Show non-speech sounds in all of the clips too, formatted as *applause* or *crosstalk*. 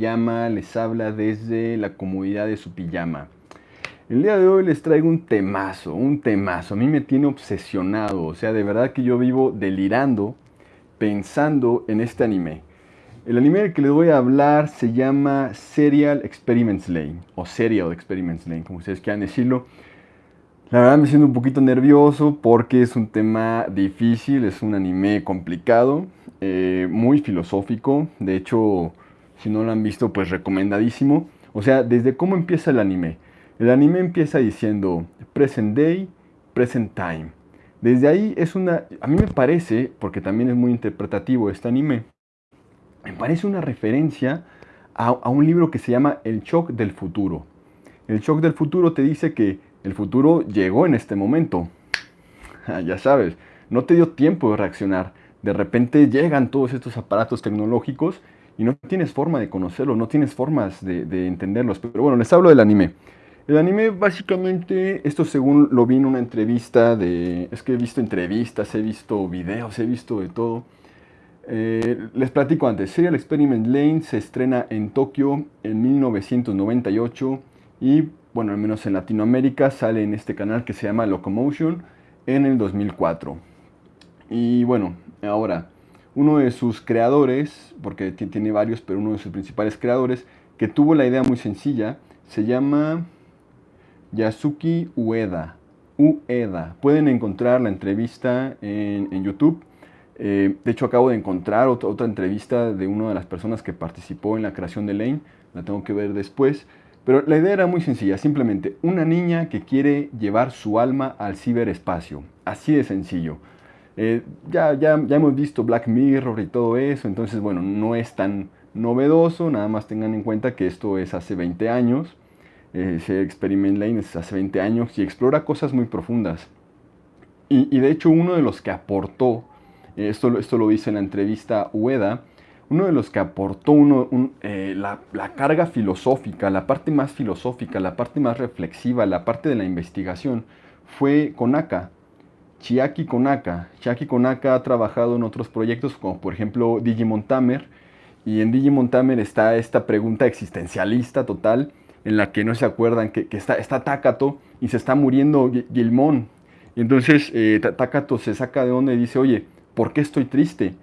Les habla desde la comodidad de su pijama. El día de hoy les traigo un temazo, un temazo. A mí me tiene obsesionado, o sea, de verdad que yo vivo delirando pensando en este anime. El anime del que les voy a hablar se llama Serial Experiments Lane, o Serial Experiments Lane, como ustedes quieran decirlo. La verdad me siento un poquito nervioso porque es un tema difícil, es un anime complicado, eh, muy filosófico. De hecho, si no lo han visto, pues recomendadísimo. O sea, desde cómo empieza el anime. El anime empieza diciendo present day, present time. Desde ahí es una, a mí me parece, porque también es muy interpretativo este anime, me parece una referencia a, a un libro que se llama El shock del futuro. El shock del futuro te dice que el futuro llegó en este momento. *laughs* ya sabes, no te dio tiempo de reaccionar. De repente llegan todos estos aparatos tecnológicos y no tienes forma de conocerlos, no tienes formas de, entenderlos. Pero bueno, les hablo del anime. El anime básicamente, esto según lo vi en una entrevista de... Es que he visto entrevistas, he visto videos, he visto de todo. Eh, les platico antes, Serial Experiment Lane se estrena en Tokio en 1998 y bueno, al menos en Latinoamérica, sale en este canal que se llama Locomotion en el 2004. Y bueno, ahora, uno de sus creadores, porque tiene varios, pero uno de sus principales creadores, que tuvo la idea muy sencilla, se llama Yasuki Ueda. Ueda. Pueden encontrar la entrevista en, YouTube. Eh, de hecho, acabo de encontrar otra, otra entrevista de una de las personas que participó en la creación de Lane. La tengo que ver después. Pero la idea era muy sencilla, simplemente una niña que quiere llevar su alma al ciberespacio. Así de sencillo. Eh, ya, ya, ya hemos visto Black Mirror y todo eso, entonces bueno, no es tan novedoso, nada más tengan en cuenta que esto es hace 20 años, eh, Experiment Lane es hace 20 años y explora cosas muy profundas. Y, de hecho uno de los que aportó, eh, esto, esto lo dice en la entrevista Ueda, uno de los que aportó uno, eh, la, carga filosófica, la parte más filosófica, la parte más reflexiva, la parte de la investigación, fue Konaka, Chiaki Konaka. Chiaki Konaka ha trabajado en otros proyectos como por ejemplo Digimon Tamer, y en Digimon Tamer está esta pregunta existencialista total, en la que no se acuerdan que, está, está Takato y se está muriendo Gilmon. Y entonces eh, Takato se saca de onda y dice, oye, ¿por qué estoy triste?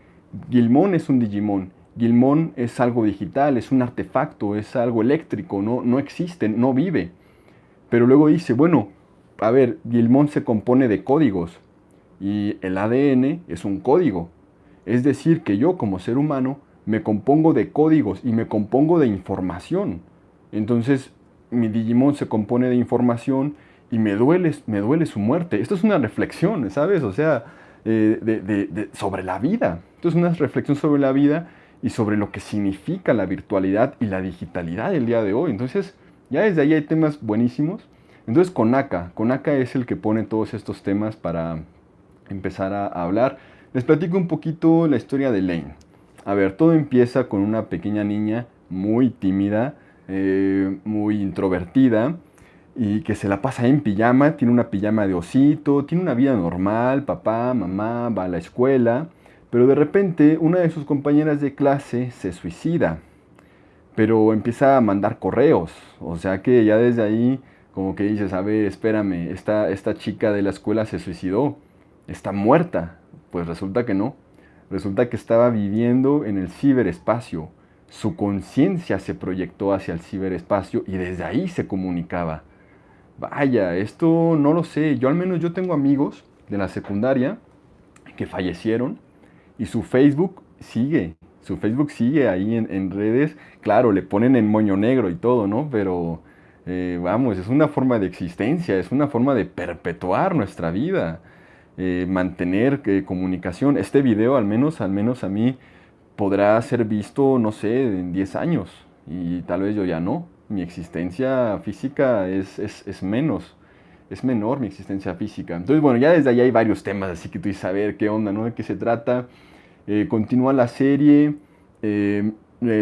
Gilmon es un Digimon Gilmón es algo digital, es un artefacto, es algo eléctrico, no, no existe, no vive. Pero luego dice, bueno, a ver, Gilmón se compone de códigos y el ADN es un código. Es decir, que yo como ser humano me compongo de códigos y me compongo de información. Entonces, mi Digimon se compone de información y me duele, me duele su muerte. Esto es una reflexión, ¿sabes? O sea, eh, sobre la vida. Esto es una reflexión sobre la vida y sobre lo que significa la virtualidad y la digitalidad del día de hoy. Entonces, ya desde ahí hay temas buenísimos. Entonces, Konaka, Konaka es el que pone todos estos temas para empezar a, hablar. Les platico un poquito la historia de Lane. A ver, todo empieza con una pequeña niña muy tímida, eh, muy introvertida, y que se la pasa en pijama, tiene una pijama de osito, tiene una vida normal, papá, mamá, va a la escuela, pero de repente una de sus compañeras de clase se suicida, pero empieza a mandar correos. O sea que ya desde ahí como que dices, a ver, espérame, esta, esta chica de la escuela se suicidó, está muerta. Pues resulta que no. Resulta que estaba viviendo en el ciberespacio. Su conciencia se proyectó hacia el ciberespacio y desde ahí se comunicaba. Vaya, esto no lo sé. Yo al menos yo tengo amigos de la secundaria que fallecieron y su Facebook sigue, su Facebook sigue ahí en, redes. Claro, le ponen en moño negro y todo, ¿no? Pero eh, vamos, es una forma de existencia, es una forma de perpetuar nuestra vida, eh, mantener eh, comunicación. Este video, al menos, al menos a mí, podrá ser visto, no sé, en 10 años. Y tal vez yo ya no. Mi existencia física es, es menos es menor mi existencia física. Entonces, bueno, ya desde ahí hay varios temas, así que tú dices, a ver qué onda, ¿no? ¿De qué se trata? Eh, continúa la serie, eh,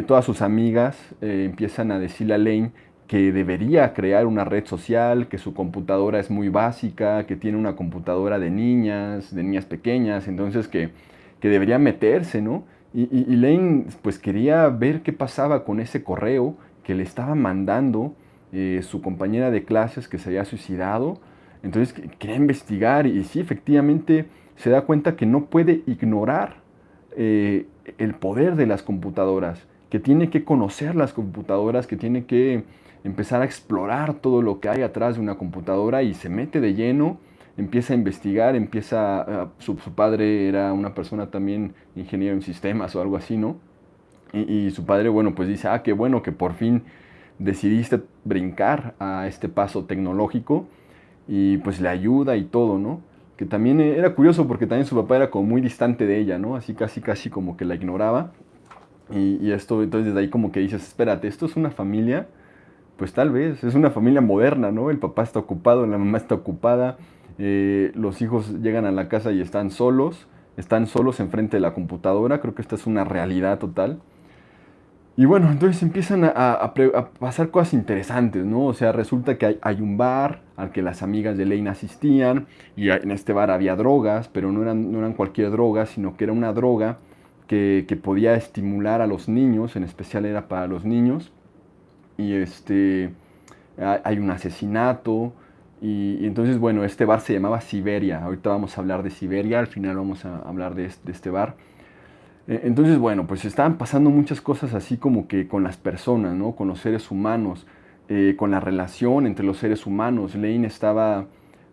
todas sus amigas empiezan a decirle a Lane que debería crear una red social, que su computadora es muy básica, que tiene una computadora de niñas, de niñas pequeñas, entonces que, que debería meterse, ¿no? Y, Lane pues quería ver qué pasaba con ese correo que le estaba mandando eh, su compañera de clases que se había suicidado. Entonces quería investigar y sí, efectivamente se da cuenta que no puede ignorar eh, el poder de las computadoras, que tiene que conocer las computadoras, que tiene que empezar a explorar todo lo que hay atrás de una computadora y se mete de lleno, empieza a investigar, empieza, su, padre era una persona también ingeniero en sistemas o algo así, ¿no? Y, y, su padre, bueno, pues dice, ah, qué bueno que por fin decidiste brincar a este paso tecnológico y pues le ayuda y todo, ¿no? Que también era curioso porque también su papá era como muy distante de ella, ¿no? Así casi casi como que la ignoraba. Y, y esto, entonces desde ahí como que dices, espérate, esto es una familia pues tal vez, es una familia moderna, ¿no? El papá está ocupado, la mamá está ocupada, eh, los hijos llegan a la casa y están solos, están solos enfrente de la computadora, creo que esta es una realidad total. Y bueno, entonces empiezan a, pasar cosas interesantes, ¿no? O sea, resulta que hay, un bar al que las amigas de Lane asistían y en este bar había drogas, pero no eran, no eran cualquier droga, sino que era una droga que, que podía estimular a los niños, en especial era para los niños y este, hay un asesinato. Y, entonces, bueno, este bar se llamaba Siberia. Ahorita vamos a hablar de Siberia, al final vamos a hablar de este, bar. E, entonces, bueno, pues estaban pasando muchas cosas así como que con las personas, ¿no? Con los seres humanos, eh, con la relación entre los seres humanos. Lane estaba,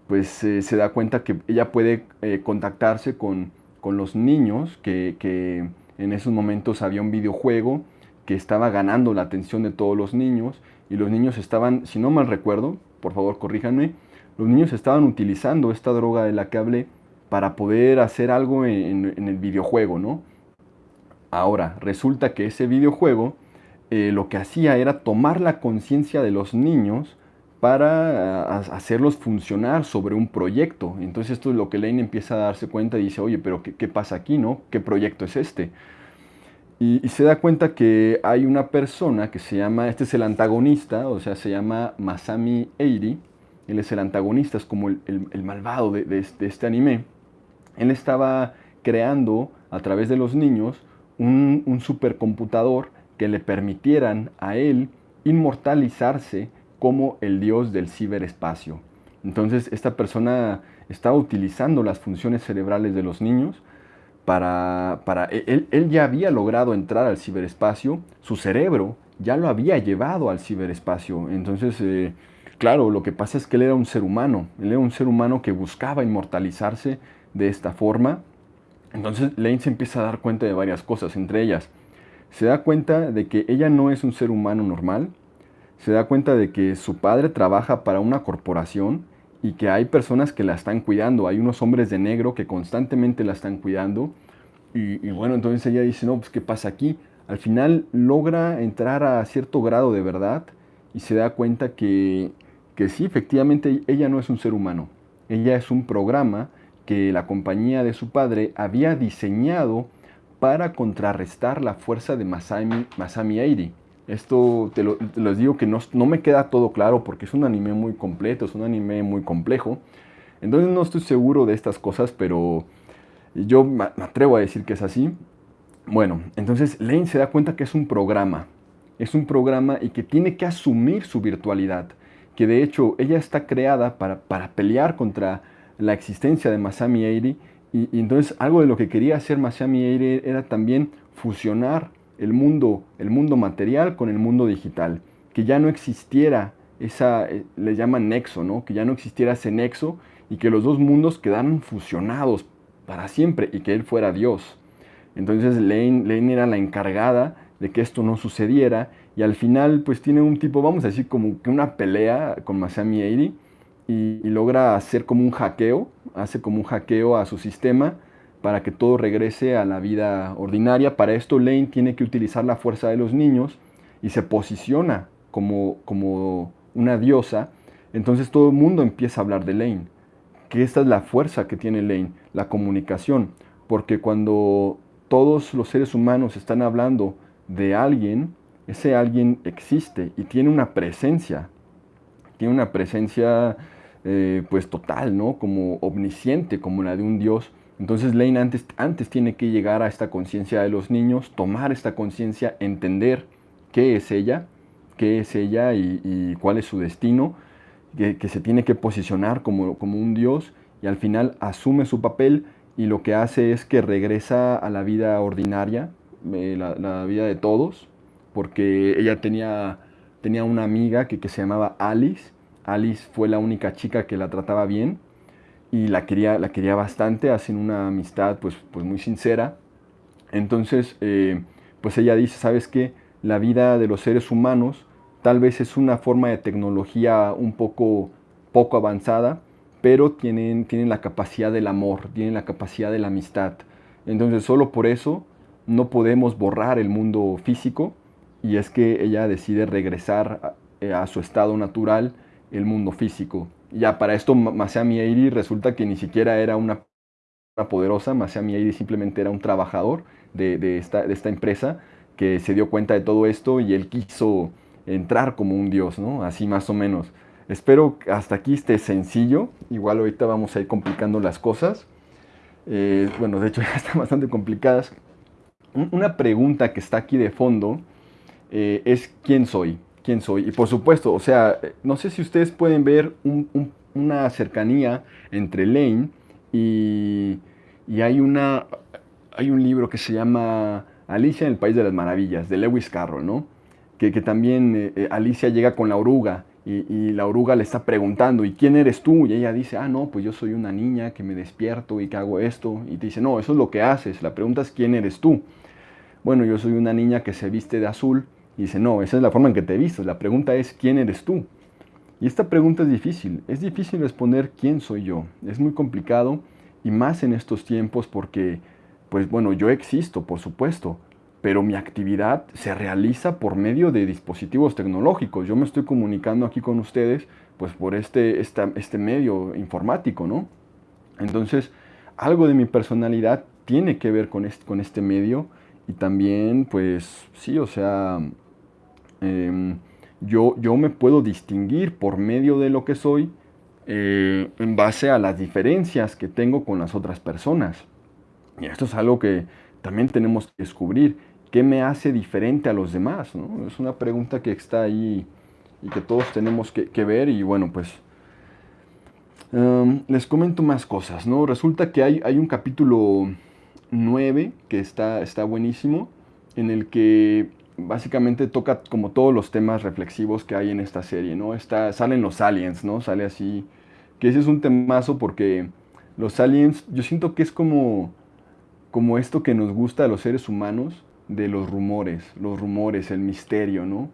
pues eh, se da cuenta que ella puede eh, contactarse con, con, los niños, que, que en esos momentos había un videojuego que estaba ganando la atención de todos los niños y los niños estaban, si no mal recuerdo, por favor corríjanme, los niños estaban utilizando esta droga de la que hablé para poder hacer algo en, el videojuego, ¿no? Ahora, resulta que ese videojuego eh, lo que hacía era tomar la conciencia de los niños para hacerlos funcionar sobre un proyecto. Entonces esto es lo que Lane empieza a darse cuenta y dice, oye, pero ¿qué, qué pasa aquí, no? ¿Qué proyecto es este? Y, se da cuenta que hay una persona que se llama, este es el antagonista, o sea, se llama Masami Eiri. Él es el antagonista, es como el, malvado de, este, anime. Él estaba creando a través de los niños un, un supercomputador que le permitieran a él inmortalizarse como el dios del ciberespacio. Entonces esta persona estaba utilizando las funciones cerebrales de los niños para, para él, él, ya había logrado entrar al ciberespacio, su cerebro ya lo había llevado al ciberespacio. Entonces, eh, claro, lo que pasa es que él era un ser humano, él era un ser humano que buscaba inmortalizarse de esta forma. Entonces, Lane se empieza a dar cuenta de varias cosas, entre ellas, se da cuenta de que ella no es un ser humano normal, se da cuenta de que su padre trabaja para una corporación, y que hay personas que la están cuidando, hay unos hombres de negro que constantemente la están cuidando. Y, bueno, entonces ella dice, no, pues ¿qué pasa aquí? Al final logra entrar a cierto grado de verdad y se da cuenta que, que sí, efectivamente ella no es un ser humano. Ella es un programa que la compañía de su padre había diseñado para contrarrestar la fuerza de Masami, Masami Airi. Esto te, lo, digo que no, no, me queda todo claro porque es un anime muy completo, es un anime muy complejo. Entonces no estoy seguro de estas cosas, pero yo me atrevo a decir que es así. Bueno, entonces Lane se da cuenta que es un programa. Es un programa y que tiene que asumir su virtualidad. Que de hecho ella está creada para, para pelear contra la existencia de Masami Eiri. Y, y, entonces algo de lo que quería hacer Masami Eiri era también fusionar el mundo, el mundo material con el mundo digital, que ya no existiera esa, eh, le llaman nexo, ¿no? Que ya no existiera ese nexo y que los dos mundos quedaran fusionados para siempre y que él fuera Dios. Entonces Lane, era la encargada de que esto no sucediera y al final pues tiene un tipo, vamos a decir, como que una pelea con Masami Eiri y logra hacer como un hackeo, hace como un hackeo a su sistema para que todo regrese a la vida ordinaria. Para esto Lane tiene que utilizar la fuerza de los niños y se posiciona como, como una diosa. Entonces todo el mundo empieza a hablar de Lane, que esta es la fuerza que tiene Lane, la comunicación. Porque cuando todos los seres humanos están hablando de alguien, ese alguien existe y tiene una presencia, tiene una presencia eh, pues total, ¿no? Como omnisciente, como la de un dios Entonces Lane antes, antes tiene que llegar a esta conciencia de los niños, tomar esta conciencia, entender qué es ella, qué es ella y, cuál es su destino, que, se tiene que posicionar como, como un dios y al final asume su papel y lo que hace es que regresa a la vida ordinaria, eh, la, vida de todos, porque ella tenía, tenía una amiga que, que se llamaba Alice. Alice fue la única chica que la trataba bien y la quería, la quería bastante, hacen una amistad pues, pues muy sincera. Entonces, eh, pues ella dice, ¿sabes qué? La vida de los seres humanos tal vez es una forma de tecnología un poco, poco avanzada, pero tienen, tienen la capacidad del amor, tienen la capacidad de la amistad. Entonces, solo por eso no podemos borrar el mundo físico y es que ella decide regresar a, a su estado natural, el mundo físico ya para esto Masami Eiri resulta que ni siquiera era una, poderosa, Masami Eiri simplemente era un trabajador de, esta, empresa que se dio cuenta de todo esto y él quiso entrar como un dios, ¿no? Así más o menos. Espero que hasta aquí esté sencillo, igual ahorita vamos a ir complicando las cosas. Eh, bueno, de hecho *laughs* ya están bastante complicadas. Una pregunta que está aquí de fondo eh, es ¿quién soy? Quién soy. Y por supuesto, o sea, no sé si ustedes pueden ver una cercanía entre Lane y, hay, una, hay un libro que se llama Alicia en el País de las Maravillas, de Lewis Carroll, ¿no? Que, también eh, eh, Alicia llega con la oruga y, la oruga le está preguntando, ¿y quién eres tú? Y ella dice, ah, no, pues yo soy una niña que me despierto y que hago esto. Y te dice, no, eso es lo que haces. La pregunta es, ¿quién eres tú? Bueno, yo soy una niña que se viste de azul y dice, no, esa es la forma en que te visto. La pregunta es, ¿quién eres tú? Y esta pregunta es difícil. Es difícil responder quién soy yo. Es muy complicado y más en estos tiempos porque, pues bueno, yo existo, por supuesto, pero mi actividad se realiza por medio de dispositivos tecnológicos. Yo me estoy comunicando aquí con ustedes, pues por este, este medio informático, ¿no? Entonces, algo de mi personalidad tiene que ver con este, con este medio y también, pues, sí, o sea, Em, yo, yo me puedo distinguir por medio de lo que soy eh, en base a las diferencias que tengo con las otras personas. Y esto es algo que también tenemos que descubrir. ¿Qué me hace diferente a los demás? Es una pregunta que está ahí y que todos tenemos que, ver. Y bueno, pues em, les comento más cosas. ¿no? Resulta que hay, hay un capítulo 9 que está, está buenísimo en el que básicamente toca como todos los temas reflexivos que hay en esta serie, ¿no? Está, salen los aliens, ¿no? Sale así, que ese es un temazo porque los aliens, yo siento que es como, como esto que nos gusta a los seres humanos de los rumores, los rumores, el misterio, ¿no?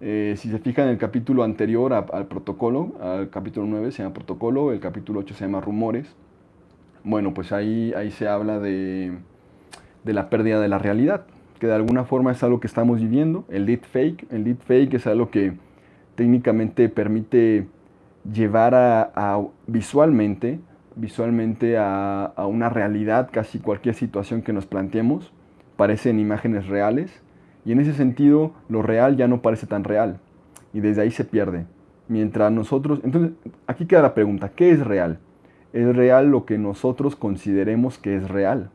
Eh, si se fijan en el capítulo anterior al protocolo, al capítulo 9 se llama protocolo, el capítulo 8 se llama rumores. Bueno, pues ahí, ahí se habla de, de la pérdida de la realidad, que de alguna forma es algo que estamos viviendo. El deepfake, el deepfake es algo que técnicamente permite llevar a, visualmente, visualmente a, a, una realidad casi cualquier situación que nos planteemos. Parecen imágenes reales y en ese sentido lo real ya no parece tan real y desde ahí se pierde. Mientras nosotros, entonces aquí queda la pregunta, ¿qué es real? ¿Es real lo que nosotros consideremos que es real?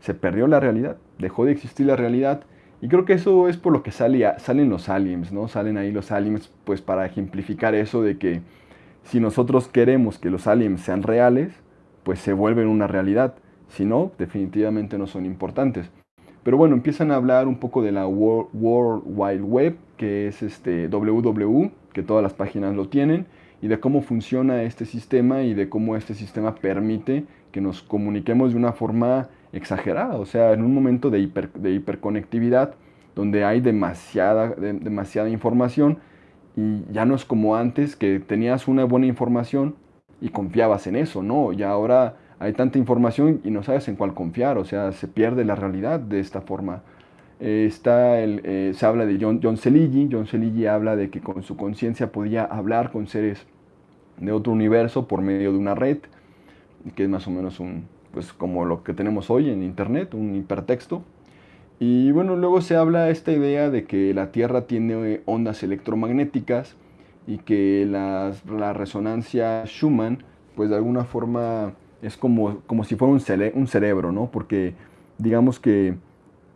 Se perdió la realidad dejó de existir la realidad. Y creo que eso es por lo que salen los aliens, ¿no? Salen ahí los aliens pues para ejemplificar eso de que si nosotros queremos que los aliens sean reales, pues se vuelven una realidad. Si no, definitivamente no son importantes. Pero bueno, empiezan a hablar un poco de la World, Wide Web, que es este WWW, que todas las páginas lo tienen, y de cómo funciona este sistema y de cómo este sistema permite que nos comuniquemos de una forma exagerada, o sea, en un momento de, de hiperconectividad donde hay demasiada, demasiada información y ya no es como antes que tenías una buena información y confiabas en eso, ¿no? Y ahora hay tanta información y no sabes en cuál confiar, o sea, se pierde la realidad de esta forma. Eh, está el, eh, se habla de John, John John Celigi habla de que con su conciencia podía hablar con seres de otro universo por medio de una red, que es más o menos un, pues como lo que tenemos hoy en internet, un hipertexto. Y bueno, luego se habla esta idea de que la Tierra tiene ondas electromagnéticas y que la resonancia Schumann, pues de alguna forma es como, como si fuera un, un cerebro, ¿no? Porque digamos que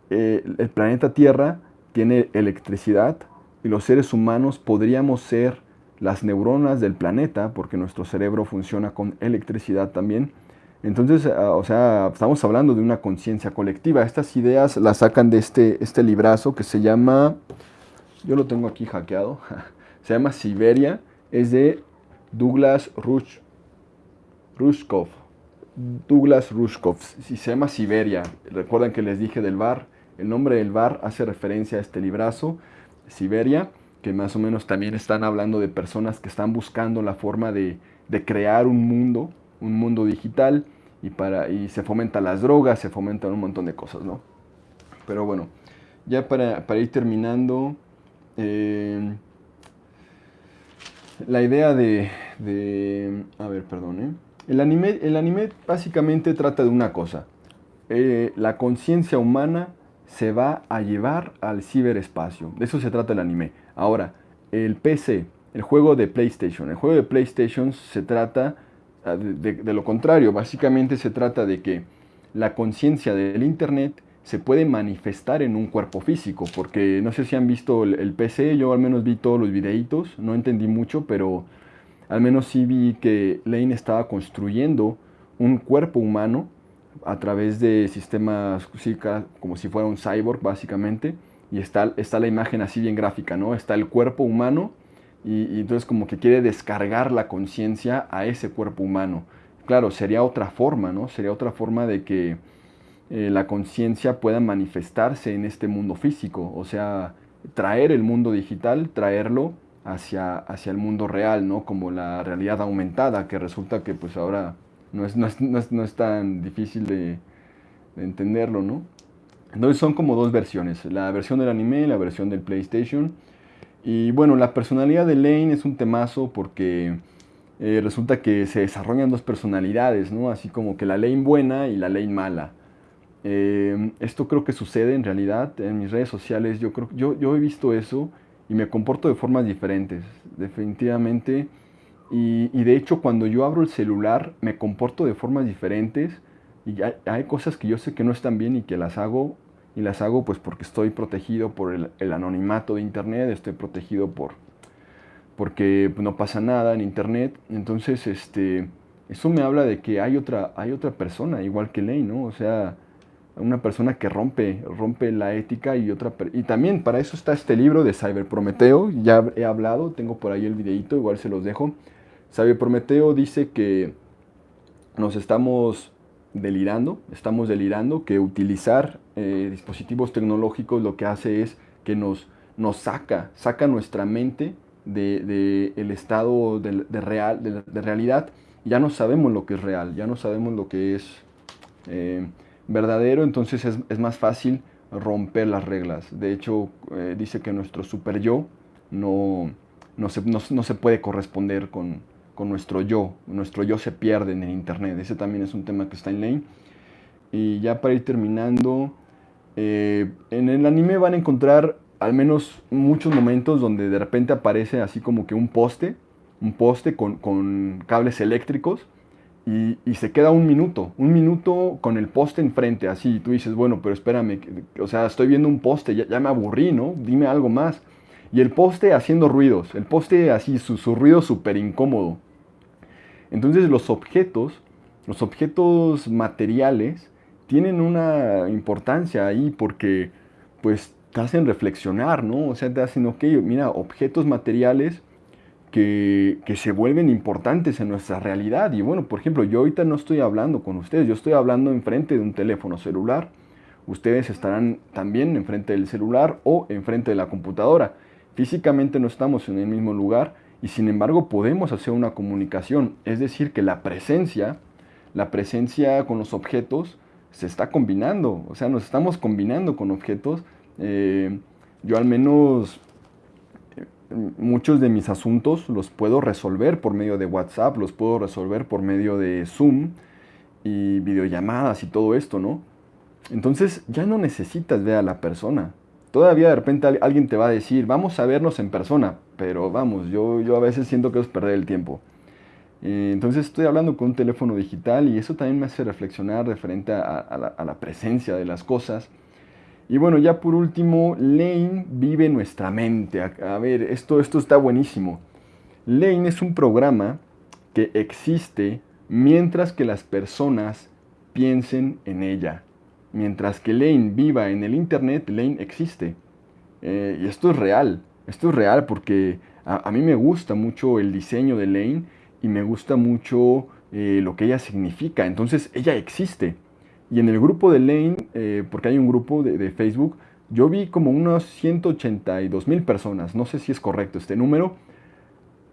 eh, el planeta Tierra tiene electricidad y los seres humanos podríamos ser las neuronas del planeta, porque nuestro cerebro funciona con electricidad también. Entonces, ah, o sea, estamos hablando de una conciencia colectiva. Estas ideas las sacan de este, este librazo que se llama, yo lo tengo aquí hackeado, *laughs* se llama Siberia, es de Douglas Rush, Rushkov. Douglas Rushkov, si se llama Siberia. Recuerdan que les dije del bar. El nombre del bar hace referencia a este librazo, Siberia, que más o menos también están hablando de personas que están buscando la forma de, de crear un mundo, un mundo digital, y, para, y se fomentan las drogas, se fomentan un montón de cosas, ¿no? Pero bueno, ya para, para ir terminando, eh, la idea de, A ver, perdón, ¿eh? El anime, el anime básicamente trata de una cosa. Eh, la conciencia humana se va a llevar al ciberespacio. De eso se trata el anime. Ahora, el PC, el juego de PlayStation. El juego de PlayStation se trata de, lo contrario. Básicamente se trata de que la conciencia del Internet se puede manifestar en un cuerpo físico, porque no sé si han visto el, PC, yo al menos vi todos los videitos, no entendí mucho, pero al menos sí vi que Lane estaba construyendo un cuerpo humano a través de sistemas como si fuera un cyborg básicamente, y está, está la imagen así bien gráfica, ¿no? Está el cuerpo humano y, entonces como que quiere descargar la conciencia a ese cuerpo humano. Claro, sería otra forma, ¿no? Sería otra forma de que eh, la conciencia pueda manifestarse en este mundo físico, o sea, traer el mundo digital, traerlo hacia, hacia el mundo real, ¿no? Como la realidad aumentada, que resulta que pues ahora no es, no es, no es, tan difícil de, de entenderlo, ¿no? Entonces son como dos versiones, la versión del anime y la versión del PlayStation. Y bueno, la personalidad de Lane es un temazo porque eh, resulta que se desarrollan dos personalidades, ¿no? Así como que la Lane buena y la Lane mala. Eh, esto creo que sucede en realidad en mis redes sociales. Yo, creo, yo, yo he visto eso y me comporto de formas diferentes, definitivamente. Y, y, de hecho cuando yo abro el celular me comporto de formas diferentes y hay, cosas que yo sé que no están bien y que las hago y las hago pues porque estoy protegido por el, anonimato de internet, estoy protegido por porque pues, no pasa nada en internet, entonces este eso me habla de que hay otra hay otra persona igual que Ley, ¿no? O sea, una persona que rompe rompe la ética y otra y también para eso está este libro de Cyber Prometeo, ya he hablado, tengo por ahí el videito, igual se los dejo. Cyber Prometeo dice que nos estamos delirando, estamos delirando, que utilizar eh, dispositivos tecnológicos lo que hace es que nos, nos saca, saca nuestra mente del de, el estado de, real, de, realidad. Ya no sabemos lo que es real, ya no sabemos lo que es eh, verdadero, entonces es, es, más fácil romper las reglas. De hecho, eh, dice que nuestro super yo no, no, se, no, no se puede corresponder con, con nuestro yo. Nuestro yo se pierde en el Internet. Ese también es un tema que está en Lane. Y ya para ir terminando, eh, en el anime van a encontrar al menos muchos momentos donde de repente aparece así como que un poste, un poste con, con cables eléctricos y, se queda un minuto, un minuto con el poste enfrente, así, y tú dices, bueno, pero espérame, o sea, estoy viendo un poste, ya, ya me aburrí, ¿no? Dime algo más. Y el poste haciendo ruidos, el poste así, su, su ruido súper incómodo. Entonces los objetos, los objetos materiales, tienen una importancia ahí porque pues te hacen reflexionar, ¿no? O sea, te hacen, ok, mira, objetos materiales que, que, se vuelven importantes en nuestra realidad. Y bueno, por ejemplo, yo ahorita no estoy hablando con ustedes, yo estoy hablando enfrente de un teléfono celular. Ustedes estarán también enfrente del celular o enfrente de la computadora. Físicamente no estamos en el mismo lugar y sin embargo podemos hacer una comunicación. Es decir, que la presencia, la presencia con los objetos se está combinando. O sea, nos estamos combinando con objetos. Eh, yo al menos eh, muchos de mis asuntos los puedo resolver por medio de WhatsApp, los puedo resolver por medio de Zoom y videollamadas y todo esto, ¿no? Entonces ya no necesitas ver a la persona. Todavía de repente alguien te va a decir, vamos a vernos en persona, pero vamos, yo, yo a veces siento que es perder el tiempo. Eh, entonces estoy hablando con un teléfono digital y eso también me hace reflexionar referente a, la, presencia de las cosas. Y bueno, ya por último, Lane vive nuestra mente. A, ver, esto, esto está buenísimo. Lane es un programa que existe mientras que las personas piensen en ella. Mientras que Lane viva en el Internet, Lane existe. Eh, y esto es real. Esto es real porque a, a mí me gusta mucho el diseño de Lane y me gusta mucho eh, lo que ella significa. Entonces ella existe. Y en el grupo de Lane, eh, porque hay un grupo de, Facebook, yo vi como unos 182 mil personas. No sé si es correcto este número.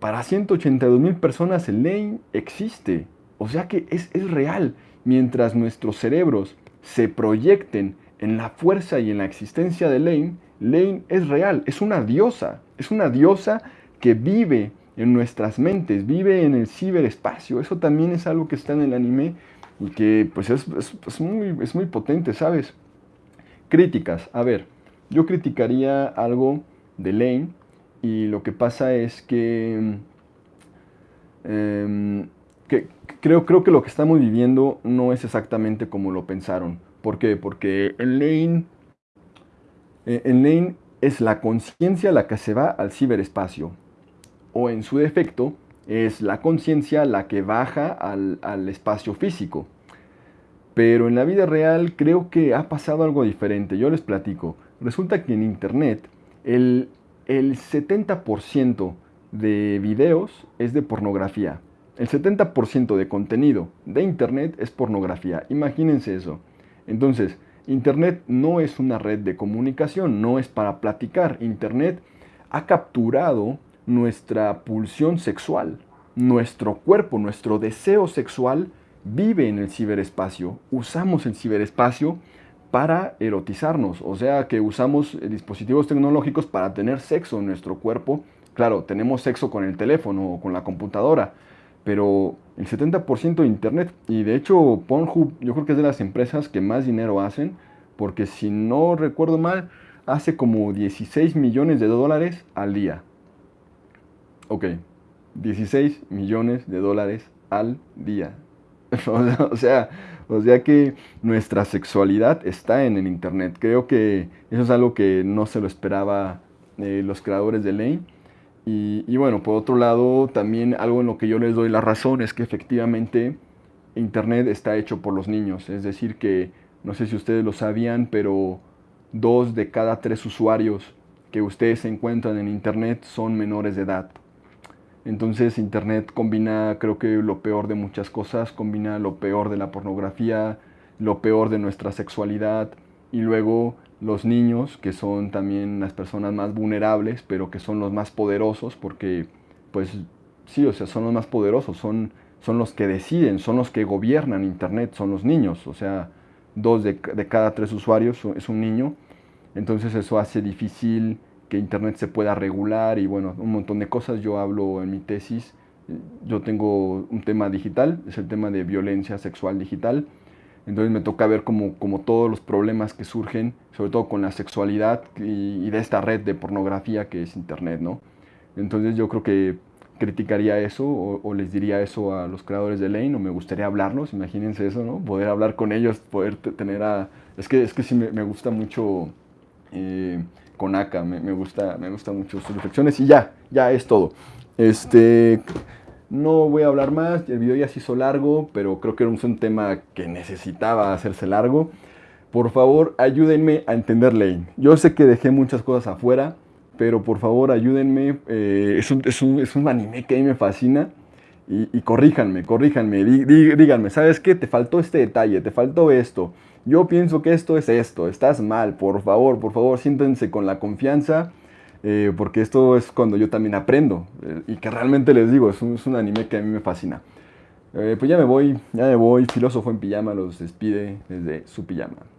Para 182 mil personas Lane existe. O sea que es, es real. Mientras nuestros cerebros se proyecten en la fuerza y en la existencia de Lane, Lane es real, es una diosa, es una diosa que vive en nuestras mentes, vive en el ciberespacio. Eso también es algo que está en el anime y que pues es, muy, es muy potente, ¿sabes? Críticas. A ver, yo criticaría algo de Lane y lo que pasa es que, em, que creo, creo que lo que estamos viviendo no es exactamente como lo pensaron. ¿Por qué? Porque en Lane, eh, en Lane es la conciencia la que se va al ciberespacio o en su defecto es la conciencia la que baja al, espacio físico. Pero en la vida real creo que ha pasado algo diferente. Yo les platico. Resulta que en Internet el, el 70% de videos es de pornografía. El 70% de contenido de Internet es pornografía. Imagínense eso. Entonces, Internet no es una red de comunicación, no es para platicar. Internet ha capturado nuestra pulsión sexual, nuestro cuerpo, nuestro deseo sexual vive en el ciberespacio. Usamos el ciberespacio para erotizarnos, o sea que usamos dispositivos tecnológicos para tener sexo en nuestro cuerpo. Claro, tenemos sexo con el teléfono o con la computadora, pero el 70% de Internet, y de hecho Pornhub yo creo que es de las empresas que más dinero hacen, porque si no recuerdo mal, hace como 16 millones de dólares al día. Ok, 16 millones de dólares al día. *laughs* o, sea, o sea que nuestra sexualidad está en el Internet. Creo que eso es algo que no se lo esperaba eh, los creadores de Lane. Y, y, bueno, por otro lado, también algo en lo que yo les doy la razón es que efectivamente Internet está hecho por los niños. Es decir, que no sé si ustedes lo sabían, pero dos de cada tres usuarios que ustedes encuentran en Internet son menores de edad. Entonces Internet combina creo que lo peor de muchas cosas, combina lo peor de la pornografía, lo peor de nuestra sexualidad y luego los niños que son también las personas más vulnerables pero que son los más poderosos porque pues sí, o sea, son los más poderosos, son, son los que deciden, son los que gobiernan Internet, son los niños, o sea, dos de, de cada tres usuarios es un niño, entonces eso hace difícil que Internet se pueda regular y bueno, un montón de cosas. Yo hablo en mi tesis, yo tengo un tema digital, es el tema de violencia sexual digital. Entonces me toca ver como, como todos los problemas que surgen, sobre todo con la sexualidad y, de esta red de pornografía que es Internet, ¿no? Entonces yo creo que criticaría eso o, les diría eso a los creadores de Lane o me gustaría hablarlos, imagínense eso, ¿no? Poder hablar con ellos, poder tener a... Es que, es que sí me, gusta mucho... Eh, con Aka, me, gusta, me gusta mucho sus reflexiones y ya, ya es todo. Este, no voy a hablar más, el video ya se hizo largo, pero creo que era un, tema que necesitaba hacerse largo. Por favor, ayúdenme a entender Lane. Yo sé que dejé muchas cosas afuera, pero por favor ayúdenme. Eh, es, un, es, un, es, un, anime que a mí me fascina. Y corríjanme, corríjanme, díganme, ¿sabes qué? Te faltó este detalle, te faltó esto yo pienso que esto es esto, estás mal, por favor, por favor, siéntense con la confianza, eh, porque esto es cuando yo también aprendo, eh, y que realmente les digo, es un, anime que a mí me fascina. Eh, pues ya me voy, ya me voy, filósofo en pijama los despide desde su pijama.